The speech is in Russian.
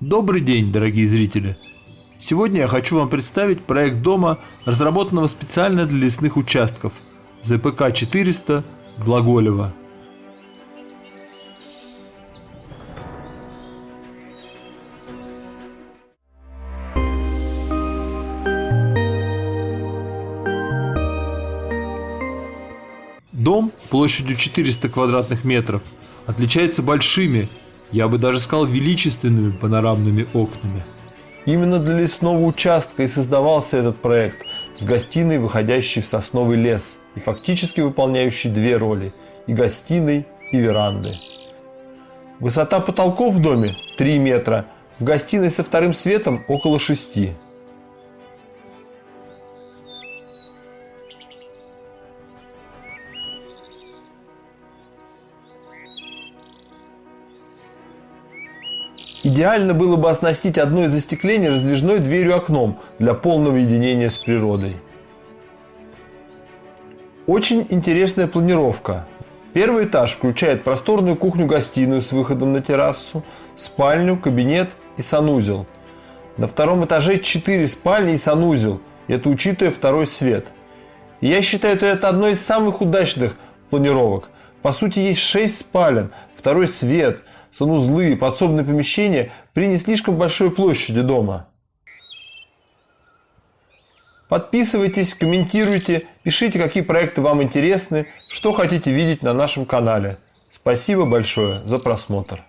Добрый день, дорогие зрители! Сегодня я хочу вам представить проект дома, разработанного специально для лесных участков ЗПК-400 Глаголева. Дом площадью 400 квадратных метров отличается большими, я бы даже сказал величественными панорамными окнами. Именно для лесного участка и создавался этот проект с гостиной, выходящей в сосновый лес и фактически выполняющей две роли – и гостиной, и веранды. Высота потолков в доме 3 метра, в гостиной со вторым светом около 6. Идеально было бы оснастить одно из застеклений раздвижной дверью-окном для полного единения с природой. Очень интересная планировка. Первый этаж включает просторную кухню-гостиную с выходом на террасу, спальню, кабинет и санузел. На втором этаже 4 спальни и санузел, это учитывая второй свет. Я считаю, что это одно из самых удачных планировок. По сути, есть 6 спален, второй свет – санузлы, подсобные помещения при не слишком большой площади дома. Подписывайтесь, комментируйте, пишите, какие проекты вам интересны, что хотите видеть на нашем канале. Спасибо большое за просмотр.